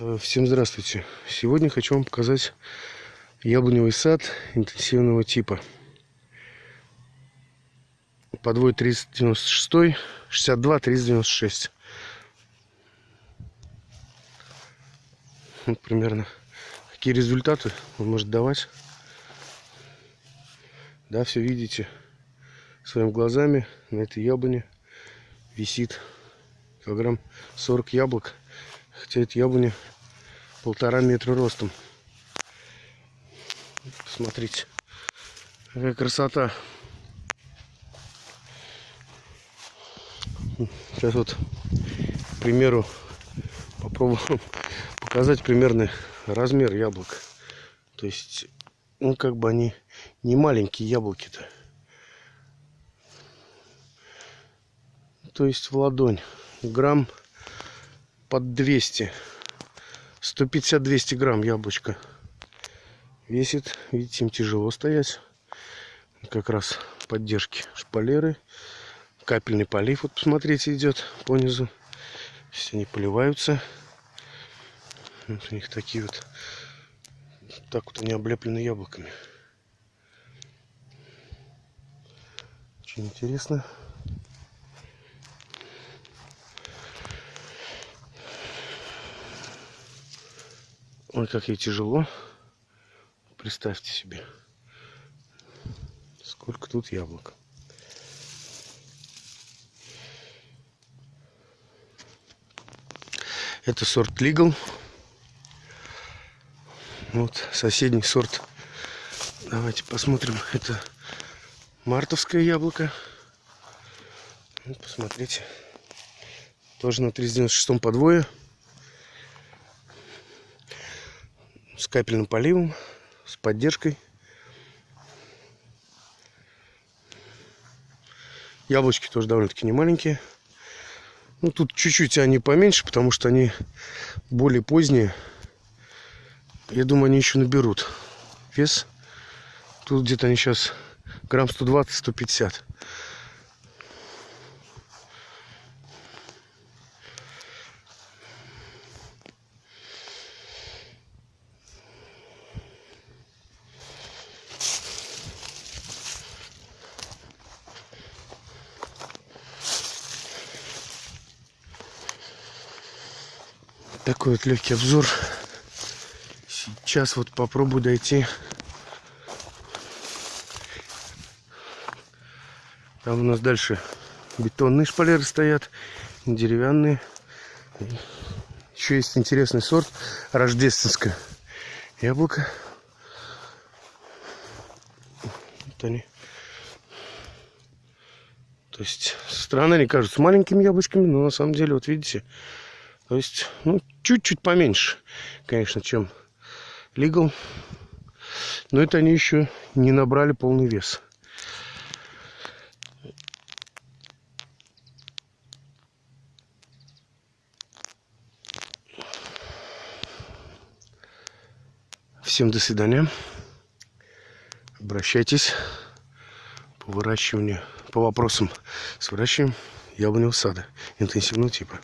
Э, Всем здравствуйте! Сегодня хочу вам показать яблоневый сад интенсивного типа. Подвой 396, 62, 396. Вот примерно какие результаты он может давать. Да, все видите своими глазами на этой яблоне висит килограмм 40 яблок. Хотя это яблоня полтора метра ростом. Посмотрите, какая красота. Сейчас вот, к примеру, попробую показать примерный размер яблок. То есть, ну, как бы они не маленькие яблоки-то. То есть в ладонь. Грамм под 200. 150-200 грамм яблочко весит. Видите, им тяжело стоять. Как раз поддержки шпалеры. Капельный полив, вот посмотрите, идет по низу. Все они поливаются. Вот у них такие вот. Так вот они облеплены яблоками. Очень интересно. Ой, как ей тяжело. Представьте себе. Сколько тут яблок. Это сорт Legal. Вот соседний сорт. Давайте посмотрим. Это мартовское яблоко. Вот, посмотрите. Тоже на 396 подвое. С капельным поливом, с поддержкой. Яблочки тоже довольно-таки не маленькие. Ну, тут чуть-чуть они поменьше, потому что они более поздние. Я думаю, они еще наберут вес. Тут где-то они сейчас грамм 120-150. Такой вот легкий обзор. Сейчас вот попробую дойти. Там у нас дальше бетонные шпалеры стоят, деревянные. Еще есть интересный сорт рождественское яблоко. Вот они. То есть стороны они кажутся маленькими яблочками, но на самом деле, вот видите, то есть, ну, чуть-чуть поменьше, конечно, чем Legal. Но это они еще не набрали полный вес. Всем до свидания. Обращайтесь по выращиванию, по вопросам с выращиванием яблоневого сада интенсивного типа.